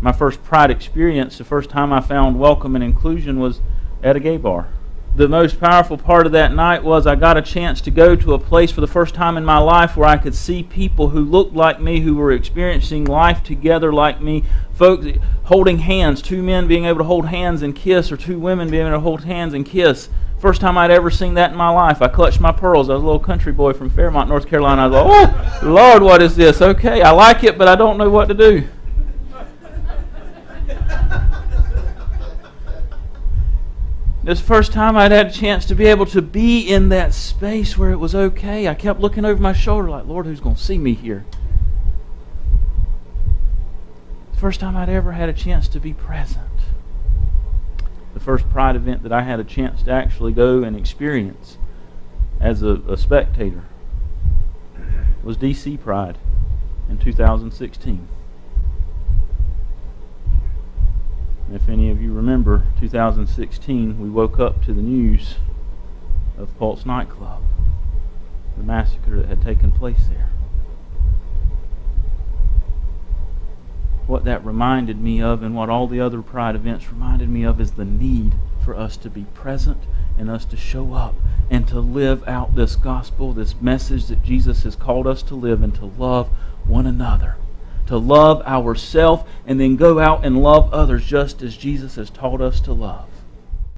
My first pride experience, the first time I found welcome and inclusion was at a gay bar the most powerful part of that night was I got a chance to go to a place for the first time in my life where I could see people who looked like me, who were experiencing life together like me, folks holding hands, two men being able to hold hands and kiss, or two women being able to hold hands and kiss. First time I'd ever seen that in my life. I clutched my pearls. I was a little country boy from Fairmont, North Carolina. I was like, oh, Lord, what is this? Okay, I like it, but I don't know what to do. This first time I'd had a chance to be able to be in that space where it was okay. I kept looking over my shoulder like, Lord, who's going to see me here? The first time I'd ever had a chance to be present. The first Pride event that I had a chance to actually go and experience as a, a spectator was DC Pride in 2016. If any of you remember 2016, we woke up to the news of Pulse nightclub, the massacre that had taken place there. What that reminded me of, and what all the other Pride events reminded me of, is the need for us to be present and us to show up and to live out this gospel, this message that Jesus has called us to live, and to love one another to love ourselves and then go out and love others just as Jesus has taught us to love.